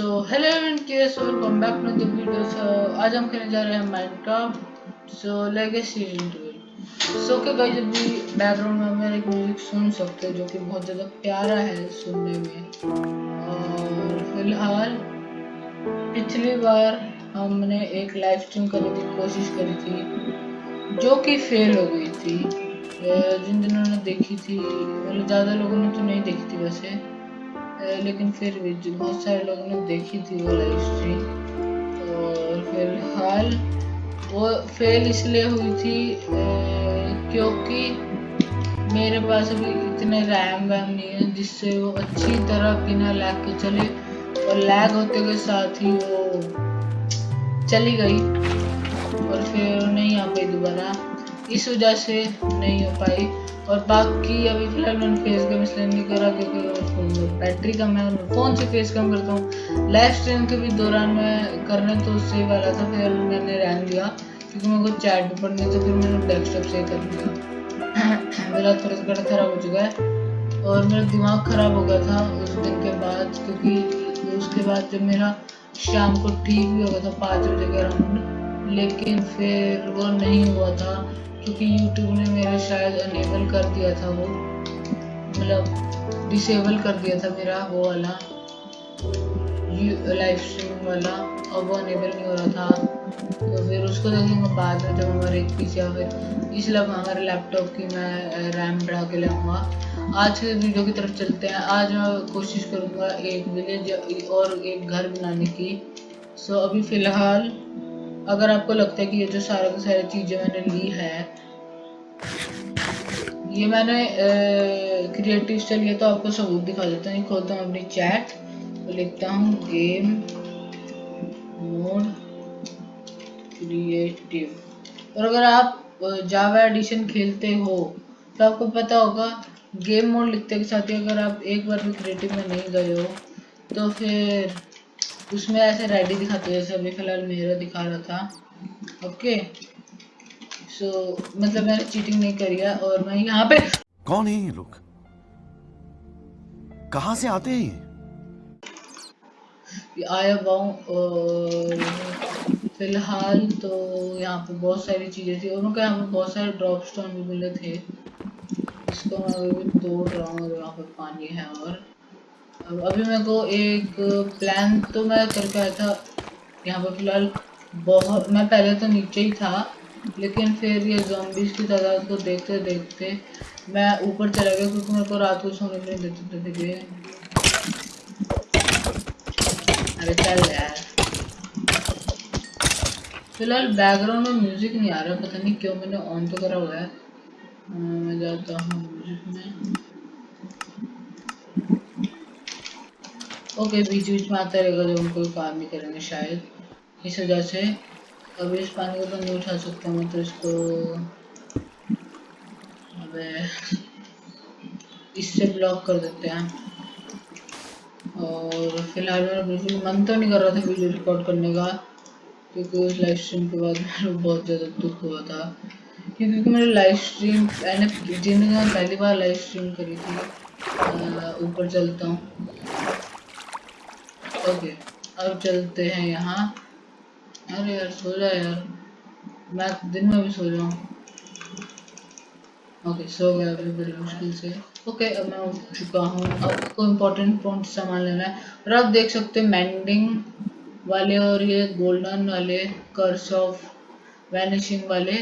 सो hello everyone कैसे welcome back to the video so आज हम खेलने जा रहे हैं Minecraft so legacy season so के गाइस अभी बैकग्राउंड में हम एक म्यूज़िक सुन सकते हैं जो कि बहुत ज़्यादा प्यारा है सुनने में। और फ़िलहाल, पिछली बार हमने एक लाइव स्ट्रीम करने की कोशिश करी थी, जो कि फेल हो गई थी। जिन जिन्होंने देखी थी मतलब ज़्यादा लोगों ने तो नहीं देखी थी वैसे। लेकिन फिर भी बहुत सारे लोगों ने देखी थी वो लाइव स्ट्रीम और फ़िलहाल वो फेल इसलिए हुई थी क्योंकि मेरे पास अभी इतने रैम वैम नहीं है जिससे वो अच्छी तरह बिना लैग के चले। और लैग होते के साथ ही वो चली गई। और फिर नहीं आ पाई दोबारा इस वजह से नहीं हो पाई। और बाकी अभी फ़िलहाल मैंने फेस कम इसलिए नहीं करा क्योंकि बैटरी कम है मैं फ़ोन से फेस कम करता हूँ। लाइव स्ट्रीम के भी दौरान मैं करने तो उससे वाला था, फिर मैंने रहन दिया क्योंकि मेरे को चैट भी पढ़नी तो फिर मैंने डेस्कटॉप से कर दिया मेरा थोड़ा सा ख़राब हो चुका है और मेरा दिमाग ख़राब हो गया था उस दिन के बाद क्योंकि उसके बाद जब मेरा शाम को ठीक भी हो गया था, पाँच बजे के अराउंड, लेकिन फिर वो नहीं हुआ था। क्योंकि यूट्यूब ने मेरा शायद अनेबल कर दिया था वो। मतलब डिसेबल कर दिया था मेरा वो वाला। लाइव स्ट्रीम वाला। और वो अनेबल नहीं हो रहा था। तो फिर उसको देखेंगे बाद में जब हमारे एक या फिर इसलिए हमारे लैपटॉप की मैं रैम बढ़ा के लाऊँगा। आज के वीडियो की तरफ़ चलते हैं। आज मैं कोशिश करूँगा एक विलेज और एक घर बनाने की। सो अभी फ़िलहाल अगर आपको लगता है कि ये जो सारे की सारी चीज़ें मैंने ली है, ये मैंने क्रिएटिव से लिया तो आपको सबूत दिखा देता हूँ। खोलता हूँ अपनी चैट लिखता हूँ गेम मोड क्रिएटिव और अगर आप जावा एडिशन खेलते हो तो आपको पता होगा गेम मोड लिखते के साथ ही अगर आप एक बार भी क्रिएटिव में नहीं गए हो तो फिर उसमें ऐसे रेडी दिखाते जैसे अभी फ़िलहाल मेरा दिखा रहा था। ओके सो मतलब मैंने चीटिंग नहीं करी है और मैं यहाँ पे कौन है ये लोग? कहाँ से आते हैं आया हुआ और फ़िलहाल तो यहाँ पे बहुत सारी चीज़ें थी। और उनके यहाँ पे बहुत सारे ड्रॉप स्टोन भी मिले थे। इसको मैं तोड़ रहा हूँ यहाँ पे पानी है और अभी मेरे को एक प्लान तो मैं करके आया था। यहाँ पर फ़िलहाल बहुत मैं पहले तो नीचे ही था, लेकिन फिर ये जॉम्बीज की तादाद को देखते देखते मैं ऊपर चला गया, क्योंकि मेरे को रात को सोने नहीं देते थे। अरे चल यार। फ़िलहाल बैकग्राउंड में म्यूज़िक नहीं आ रहा, पता नहीं क्यों मैंने ऑन तो करा हुआ है। मैं जाता हूँ। म्यूज़िक में ओके बीच बीच में आता रहेगा जब हम कोई काम नहीं करेंगे शायद। इस वजह से अभी इस पानी को तो नहीं उठा सकता मैं तो इसको अबे इससे ब्लॉक कर देते हैं। और फ़िलहाल मेरा बिल्कुल मन तो नहीं कर रहा था वीडियो रिकॉर्ड करने का, क्योंकि उस लाइव स्ट्रीम के बाद मेरे बहुत ज़्यादा दुख हुआ था। क्योंकि मेरे लाइव स्ट्रीम मैंने ज़िंदगी में पहली बार लाइव स्ट्रीम करी थी ऊपर चलता हूँ। ओके, अब चलते हैं यहाँ। अरे यार, सो जा यार। मैं दिन में भी सो जाऊँ। ओके, सो गया अभी बड़ी मुश्किल से। ओके, अब मैं उठ चुका हूँ। अब को इम्पोर्टेंट पॉइंट सामान लेना है। और आप देख सकते हैं मैंडिंग वाले और ये गोल्डन वाले कर्स ऑफ़ वैनिशिंग वाले।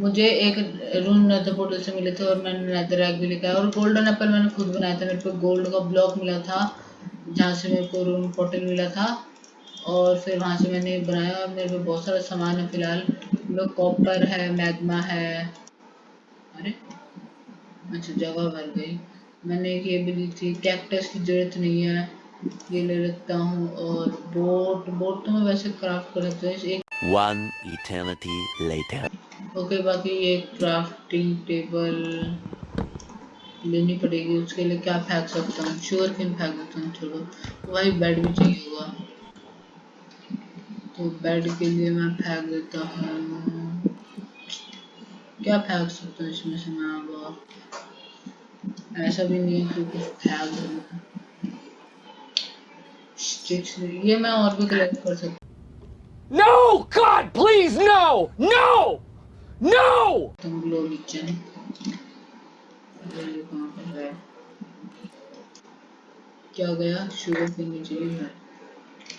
मुझे एक रूम नेदर पोर्टल से मिले थे और मैंने नेदर एग भी लिखा है। और गोल्डन एप्पल मैंने खुद बनाया था। मेरे को गोल्ड का ब्लॉक मिला था। जहाँ से मेरे को रूम पोर्टल मिला था और फिर वहाँ से मैंने बनाया और मेरे पे बहुत सारा सामान है फ़िलहाल। मेरे कॉपर है मैग्मा है। अरे अच्छा जगह भर गई। मैंने ये भी ली थी कैक्टस की ज़रूरत नहीं है। ये ले लेता हूँ और बोट बोट तो मैं वैसे क्राफ्ट कर लेता हूँ एक One eternity later. ओके बाकी ये क्राफ्टिंग टेबल लेनी पड़ेगी उसके लिए क्या फेंक सकता हूँ शुगर किन फेंक देता हूँ चलो वही बेड भी चाहिए होगा तो बेड के लिए मैं फेंक देता हूँ क्या फेंक सकता हूँ इसमें से मैं अब ऐसा भी नहीं है कि कुछ फेंक दूँ स्टिक्स ये मैं और भी कलेक्ट कर सकता No! God, please, no! No! No! हूँ ग्लो किचन ये कहाँ पर है क्या गया? शुगर पीनी चाहिए है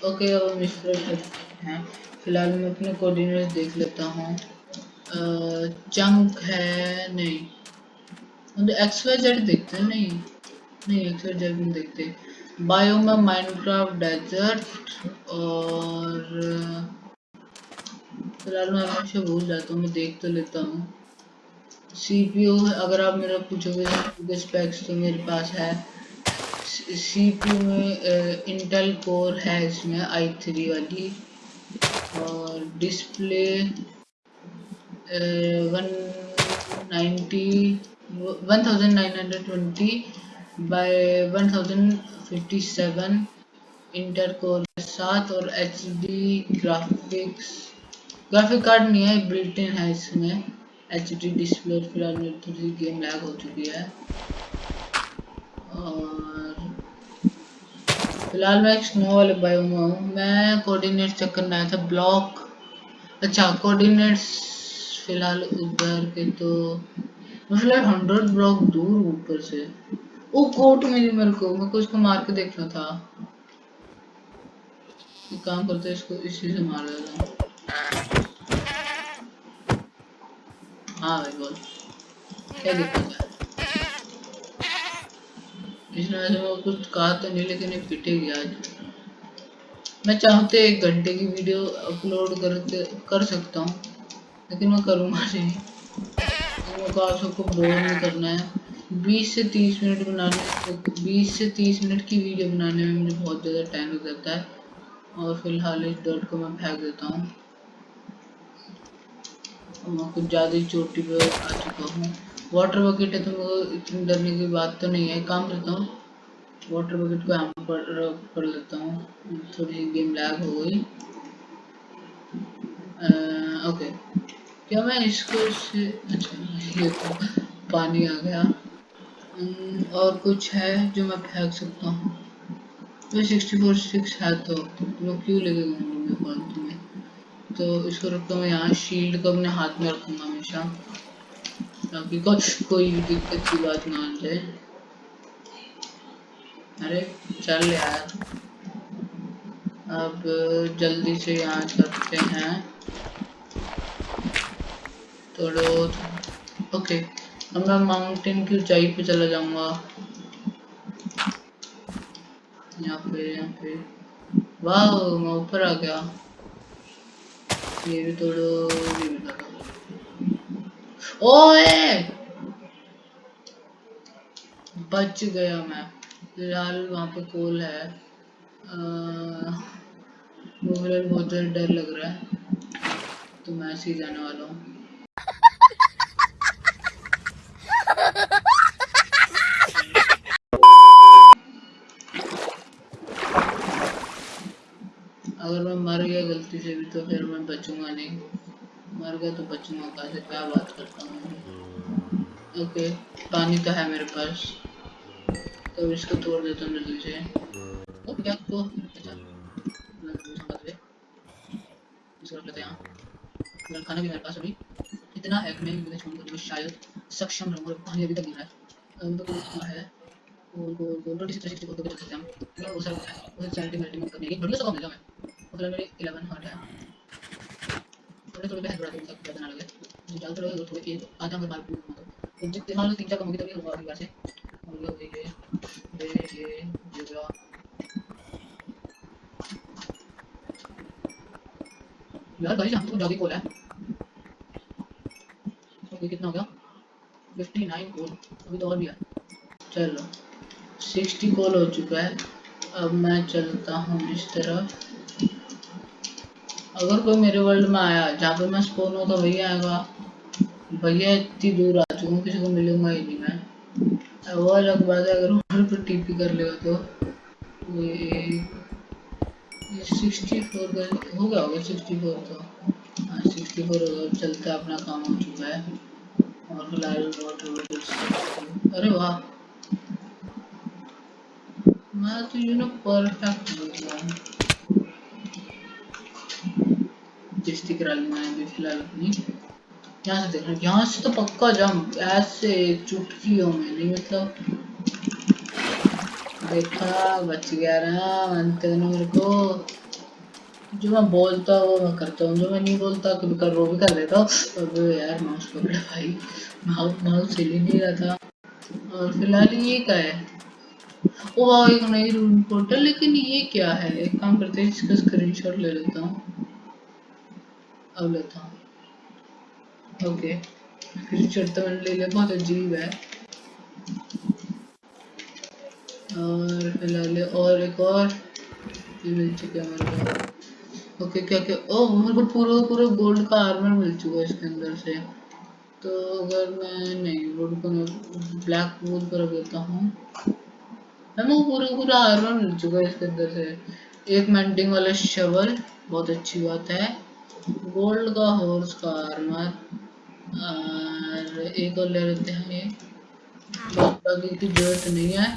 ओके अब हम इस तरह हैं। फ़िलहाल मैं अपने कोऑर्डिनेट्स देख लेता हूँ। चंक है, नहीं। मतलब एक्स वाई जेड देखते हैं, नहीं। नहीं एक्स वाई जेड नहीं देखते। बायोम में माइनक्राफ्ट डेजर्ट और, फ़िलहाल मैं हमेशा भूल जाता हूँ, मैं देख तो लेता हूँ। सीपीयू अगर आप मेरा पूछोगे स्पेक्स तो मेरे पास है। सीपीयू में इंटेल कोर है इसमें, आई थ्री वाली। और display one ninety one one thousand fifty seven Intel core साथ। और H D graphics, graphic card नहीं है, बिल्ट इन है इसमें। एच डी डिस्प्ले फ़िलहाल मेरी थोड़ी गेम लैग हो चुकी है और फ़िलहाल मैं एक स्नो वाले बायो में हूँ। मैं कोऑर्डिनेट चेक करना आया था ब्लॉक अच्छा कोऑर्डिनेट्स फ़िलहाल उधर के तो फ़िलहाल हंड्रेड ब्लॉक दूर ऊपर से। वो कोट मिली मेरे को मेरे को इसको मार के देखना था। काम करते इसको इसी से मार देता हूँ। हाँ भाई बोल क्या है वो कुछ कहा तो नहीं, लेकिन ये पिटेगी आज। मैं चाहते एक घंटे की वीडियो अपलोड करके कर सकता हूँ, लेकिन मैं करूँगा नहीं। को आप सबको बोर नहीं करना है। 20 से 30 मिनट बनाने 20 से 30 मिनट की वीडियो बनाने में मुझे बहुत ज़्यादा टाइम लग जाता है। और फ़िलहाल इस डॉट को मैं फेंक देता हूँ। मैं कुछ ज़्यादा ही चोटी पर आ चुका हूँ। वाटर बकेट है तो मेरे इतनी डरने की बात तो नहीं है। काम करता हूँ वाटर बकेट को यहाँ पर कर लेता हूँ। थोड़ी गेम लैग हो गई। ओके क्या मैं इसको से अच्छा ये तो पानी आ गया। और कुछ है जो मैं फेंक सकता हूँ? सिक्सटी फोर सिक्स है तो क्यों लेके घूमूँगा फालतू में तो इसको रखता हूँ यहाँ शील्ड को अपने हाथ में रखूँगा हमेशा ताकि को, कोई दिक्कत की बात ना आ जाए। अरे चल यार। अब जल्दी से यहाँ करते हैं। थोड़ा ओके अब मैं माउंटेन की ऊंचाई पे चला जाऊँगा। यहाँ पे यहाँ पे। वाह मैं ऊपर आ गया। ओए बच गया मैं फ़िलहाल वहाँ पे कोल है मुझे बहुत डर लग रहा है तो मैं ऐसे ही जाने वाला हूँ अगर मैं मर गया गलती से भी तो फिर मैं बचूँगा नहीं मर गया तो बचूँगा कहा से क्या बात करता हूँ ओके पानी तो है मेरे पास तो इसको तोड़ देता हूँ जल्दी से तो अच्छा हैं खाना भी मेरे पास अभी इतना है कि मैं मुझे छोड़कर शायद सक्षम रहूँगा पानी अभी तक गिरा है तो कितना है गोल गोल गोल ट्वेंटी सिक्स सिक्सटी फोर को चल सकते हैं हम वो सर वो सैनिटी मेल्टिंग करने की बढ़िया सा काम मैं मतलब मेरे 11 हार्ट है थोड़े थोड़े हेड बढ़ा दूँगा ज़्यादा ना लगे जो ज़्यादा थोड़े थोड़े एक आधा में मार दूँगा तो जितने मान लो तीन चार कम होगी तभी होगा अगली से और ये ये ये ये ये गया यार भाई हम तो जल्दी कोल है तो कितना हो गया 59 कोल अभी तो और भी है चलो 60 कोल हो चुका है अब मैं चलता हूँ इस तरफ़ अगर कोई मेरे वर्ल्ड में आया जहाँ पे मैं स्पोन होगा वही आएगा। भैया इतनी दूर आ चुका हूँ, किसी को मिलूँगा ही नहीं मैं। वो अलग बात है, अगर ऊपर पर टीपी कर लेगा तो। सिक्सटी फोर का हो गया होगा सिक्सटी फोर तो। हाँ सिक्सटी फोर होगा चलता अपना काम हो चुका है। और फ़िलहाल वाटर अरे वाह। मैं तो यू नो परफेक्ट बोल रहा हूँ करा ली मैंने फ़िलहाल अपनी। यहाँ से देख रहा यहाँ से तो पक्का जंप ऐसे चुटकियों में, नहीं मतलब। देखा, बच गया ना, मानते हो ना मेरे को। जो मैं बोलता हूँ, वो मैं करता हूँ, जो मैं नहीं बोलता, कभी कर, वो भी कर देता हूँ। अबे यार माउस पकड़ा भाई। माउस माउस हिल ही नहीं रहा था। और फ़िलहाल ये क्या है? ओ वाह एक नई रूम पोर्टल लेकिन ये क्या है? एक काम करते हैं, इसका स्क्रीनशॉट ले लेता हूँ। अब लेता ओके स्क्रीनशॉट तो मैंने ले लिया बहुत अजीब है। और फ़िलहाल और एक और। ये मिल चुका है मेरे को ओके क्या क्या? ओ मेरे को पूरा पूरा गोल्ड का आर्मर मिल चुका है इसके अंदर से। तो अगर मैं नहीं वुड को ब्लैक वुड पर देता हूँ। हमें पूरा पूरा आर्मर मिल चुका है इसके अंदर से। एक मेंटिंग वाला शवल बहुत अच्छी बात है। गोल्ड का हॉर्स का आर्मर और एक और ले लेते हैं ये। बाकी की ज़रूरत नहीं है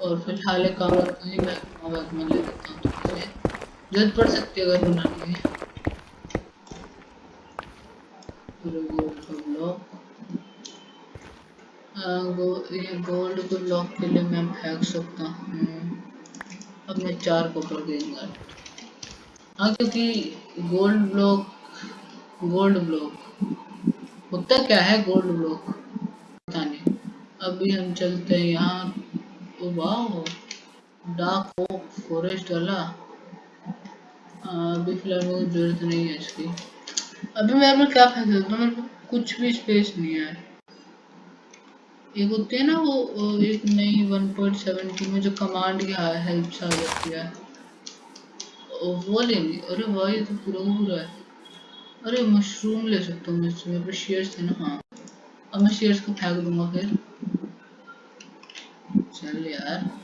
और फ़िलहाल एक काम करता हूँ मैं बाद में ले लेता हूँ। ज़रूरत पड़ सकती है अगर बनाने में गोल्ड का ब्लॉक गो, ये गोल्ड को ब्लॉक के लिए मैं फेंक सकता हूँ। अब मैं चार पकड़ देंगे हाँ क्योंकि गोल्ड ब्लॉक गोल्ड ब्लॉक। होता क्या है गोल्ड ब्लॉक? पता नहीं। अभी हम चलते हैं यहाँ। ओ वाह डार्क फॉरेस्ट वाला। अभी फ़िलहाल मुझे ज़रूरत नहीं है इसकी। अभी मेरे में क्या फेंक सकता हूँ मेरे को कुछ भी स्पेस नहीं है। एक होती है ना वो एक नई 1.7 में जो कमांड की हेल्प आ जाती है। वो लेंगे अरे वाह तो पूरा पूरा है। अरे मशरूम ले सकता हूँ मैं इसमें शेयर्स थे ना हाँ। अब मैं शेयर्स को फेंक दूँगा फिर। चल यार।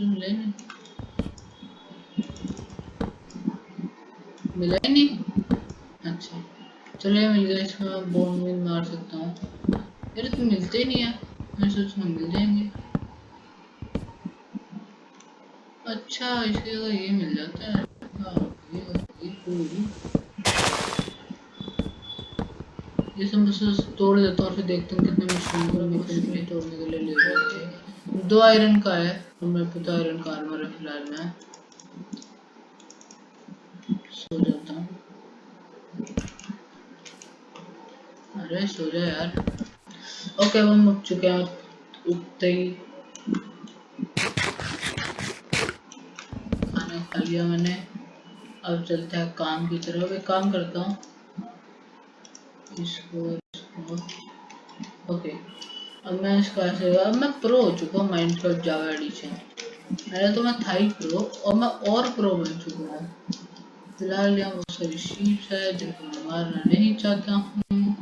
ले मिला ही नहीं? अच्छा। चलो मिल गया इसमें बोन में मार सकता हूँ। यार तो मिलते ही नहीं है। मैं सोचना मिल जाएँगे। अच्छा इसके जगह ये मिल जाता है। हाँ, ये, ये सब बस तोड़ देता हूँ और फिर देखता हूँ कितने मशीन को मैं फिर तोड़ने के लिए ले जाते हैं। दो आयरन का है और मेरे पे तो आयरन का आर्मर है फ़िलहाल मैं। सो जाता हूँ। अरे सो जा यार। ओके हम उठ चुके हैं उठते ही खा लिया मैंने अब चलते हैं काम की तरफ़। एक काम करता हूँ। इसको इसको। ओके अब मैं इसका ऐसे अब मैं प्रो हो चुका हूँ माइंड माइनक्राफ्ट जावा एडिशन पहले तो मैं था ही प्रो और मैं और प्रो बन चुका हूँ। फ़िलहाल यहाँ बहुत सारी शीप्स है, जिनको मैं मारना नहीं चाहता हूँ।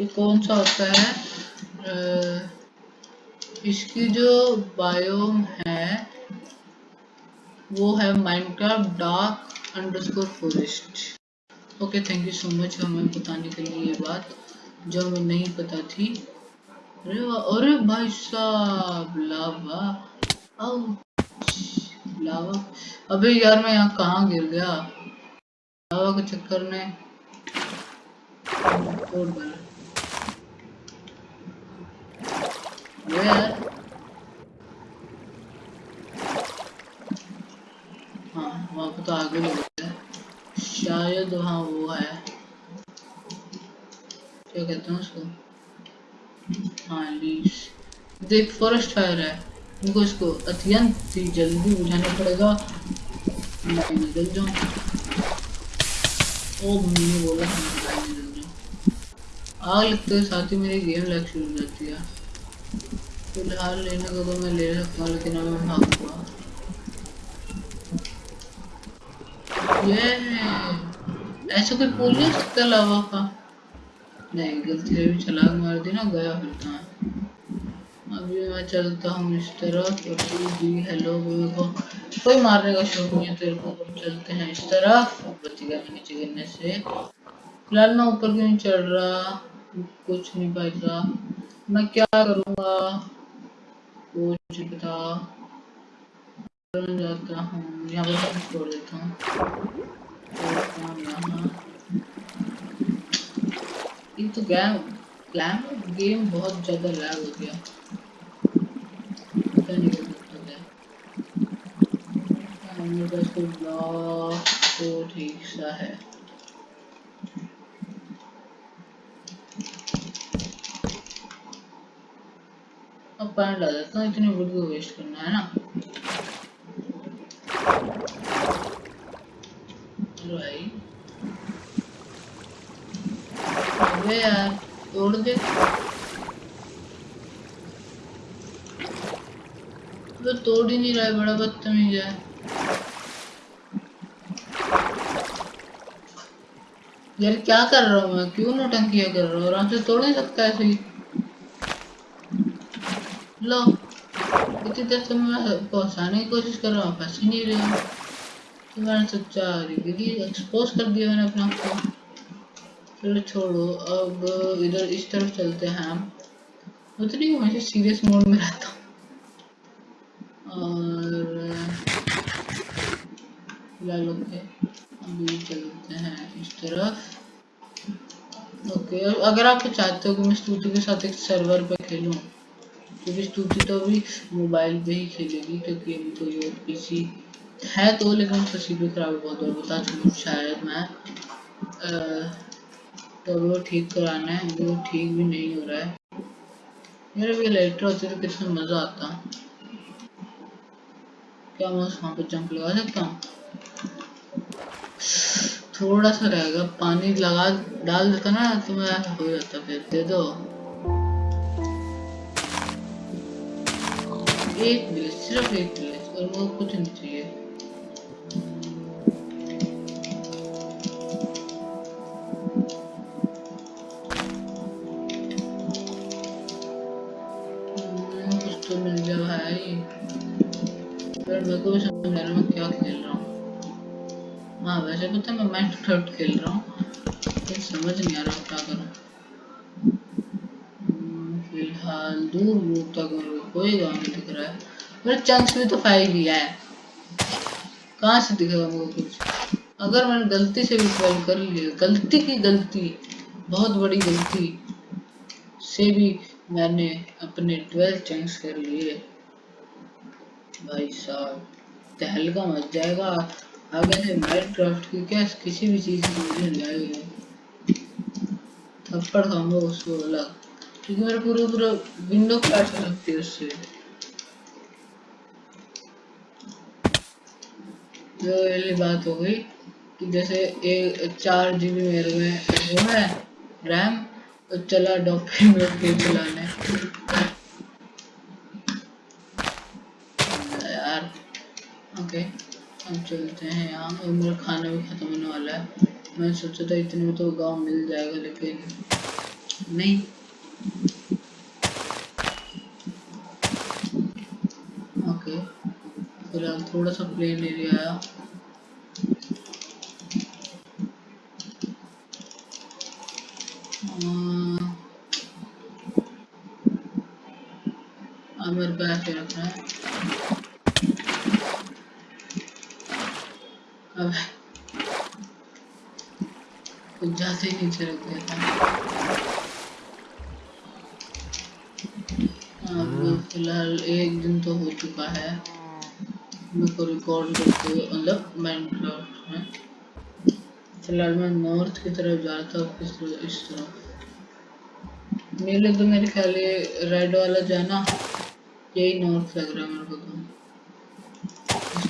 ये कौन सा होता है? इसकी जो बायोम है वो है Minecraft dark underscore forest okay thank you so much हमें बताने के लिए ये बात, जो हमें नहीं पता थी। अरे अरे भाई साहब, लावा। लावा। अबे यार, मैं यहाँ कहाँ गिर गया? लावा के चक्कर में। तोड़ डाला ये यार हाँ वहाँ पे तो आगे लग गया शायद वहाँ वो है क्या कहते हैं उसको? हाँ लीव्स देख फॉरेस्ट फायर है। इनको इसको अत्यंत ही जल्दी बुझाना पड़ेगा। मैं निकल जाऊँ। ओ मैंने बोला था मैं निकल जाऊँ आग लगते साथ ही मेरी गेम लग शुरू हो जाती है। फ़िलहाल लेने को तो मैं ले सकता हूँ, लेकिन अब मैं भागूँगा ये ऐसा कोई पुल नहीं सकता लावा का? नहीं, गलती से भी छलांग मार दी ना, गया फिर कहाँ? अभी मैं चलता हूँ इस तरफ़ और तू भी हेलो मेरे को। कोई मारने का शौक नहीं है तेरे को चलते हैं इस तरफ़ बच गया मैं नीचे गिरने से। फ़िलहाल मैं ऊपर क्यों नहीं चढ़ रहा? कुछ नहीं पैसा मैं क्या करूँगा? कुछ नहीं करने जाता हूँ। यहाँ सब छोड़ देता हूँ। हूँ। ये तो गेम गेम गेम बहुत ज़्यादा लैग हो गया। पता नहीं क्या दिक्कत है। ब्लॉक तो ठीक सा है। अब पानी डाल देता हूँ, इतनी वुड को वेस्ट करना है ना चलो भाई अबे यार तोड़ दे वो तोड़ ही नहीं रहा है बड़ा बदतमीज है यार क्या कर रहा हूँ मैं क्यों नौटंकिया कर रहा हूँ आराम तोड़ नहीं सकता ऐसे ही लो इतनी देर से मैं पहुँचाने की कोशिश कर रहा हूँ फंस ही नहीं रहा तो मैंने सोचा रियली एक्सपोज कर दिया मैंने अपने आप को चलो छोड़ो अब इधर इस तरफ़ चलते हैं हम। उतनी हमेशा सीरियस मोड में रहता हूँ। और फ़िलहाल ओके अभी चलते हैं इस तरफ़। ओके अगर आप चाहते हो कि मैं स्तुति के साथ एक सर्वर पे खेलूं क्योंकि स्तुति तो अभी मोबाइल पे ही खेलेगी क्योंकि अभी तो ये पीसी है तो लेकिन उसका सीपीयू खराब बहुत बार बता चुका शायद मैं। अ, तो वो ठीक कराना है, वो ठीक भी नहीं हो रहा है। मेरे भी लाइटर होते तो कितना मज़ा आता। क्या मैं वहाँ पे जंप लगा सकता हूँ। थोड़ा सा रहेगा, पानी लगा, डाल देता ना तो मैं हो जाता फिर, दे दो। एक विलेज सिर्फ़ एक विलेज और वो कुछ नहीं चाहिए। मेरे को भी समझ रहा मैं क्या खेल रहा हूँ हाँ वैसे है मैं माइनक्राफ्ट खेल रहा हूँ समझ नहीं आ रहा मैं क्या करूँ फ़िलहाल दूर दूर तक मेरे को कोई गाँव नहीं दिख रहा है मेरे चंक्स में तो फाइव ही है कहाँ से दिखेगा को कुछ अगर मैंने गलती से भी फ़ाइल कर लिया गलती की गलती बहुत बड़ी गलती से भी मैंने अपने ट्वेल्व चंक्स कर लिए। भाई साहब, तहलका मच जाएगा। से माइनक्राफ्ट की क्या किसी भी चीज़ की मुझे जाएगी? थप्पड़ खाऊँगा उसको अलग क्योंकि मेरा पूरा पूरा विंडो हो सकती है उससे। जो वाली बात हो गई कि जैसे एक चार जी बी मेरे में, वो है रैम तो चला डॉक्यूमेंट गेम चलाने यार ओके हम चलते हैं यहाँ। और मेरा खाना भी खत्म होने वाला है। मैं सोचा था इतने में तो गाँव मिल जाएगा, लेकिन नहीं। ओके। फ़िलहाल थोड़ा सा प्लेन एरिया आया मेरे को ऐसे रखना है। अब ज़्यादा ही नीचे रख दिया था। अब फ़िलहाल एक दिन तो हो चुका है। मेरे को रिकॉर्ड करते हुए मतलब माइनक्राफ्ट में फ़िलहाल मैं नॉर्थ की तरफ़ जा रहा था और किस तरफ़ इस तरफ़। नीले तो मेरे ख्याल रेड वाला जाना यही नॉर्थ लग रहा है मेरे को तो। इस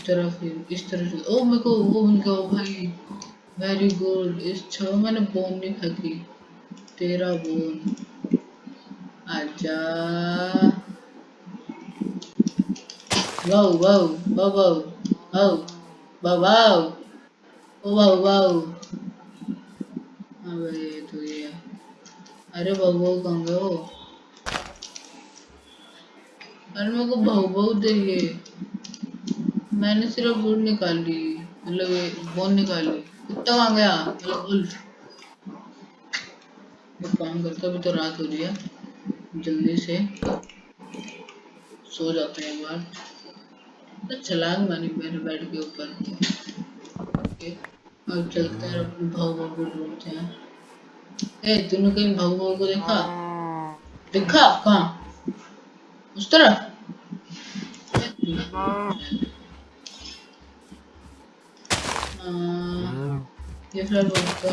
तरफ़ इस तरफ़ ओ मेरे को वो मिल गया भाई वेरी गुड इस छो मैंने बोन नहीं फेंकी तेरा बोन आजा। वाओ ओ अबे ये तो ये। अरे बाबू बाबू कहाँ गए अरे मेरे को बहु बहु चाहिए मैंने सिर्फ़ वुड निकाली मतलब बोन निकाली कुत्ता कहाँ गया मतलब उल्फ एक काम करते अभी तो रात हो रही है। जल्दी से सो जाते हैं एक बार। तो छलांग मारी मेरे बेड के ऊपर। ओके, अब चलते हैं, अपने भाव भाव को ढूंढते हैं। ए, तूने कहीं भाव भाव को देखा? देखा? कहाँ? उस तरफ़? हाँ, ये फ़िलहाल उसका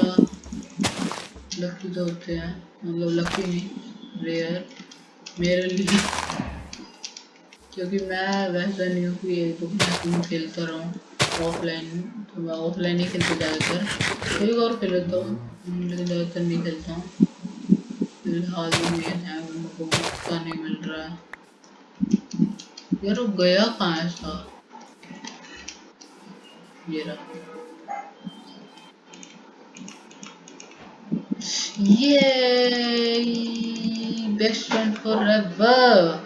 लकी तो होते हैं। मतलब लकी नहीं रेयर मेरे लिए। क्योंकि मैं वैसा नहीं हूँ कि एक मैं खेलता रहूँ। ऑफलाइन तो मैं ऑफलाइन ही खेलता ज़्यादातर। कभी और खेल लेता हूँ। लेकिन ज़्यादातर नहीं खेलता हूँ। फ़िलहाल में है मेरे को मौका नहीं मिल रहा है। यार वो गया कहाँ है इसका ये रहा। Yay! Best friend forever.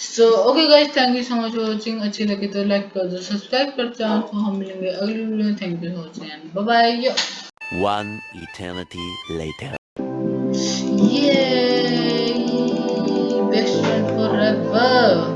So okay guys thank you so much for watching अच्छी लगे तो लाइक कर दो सब्सक्राइब कर जाओ तो हम मिलेंगे अगली वीडियो में thank you for watching and bye bye One eternity later. Yay! Best friend forever.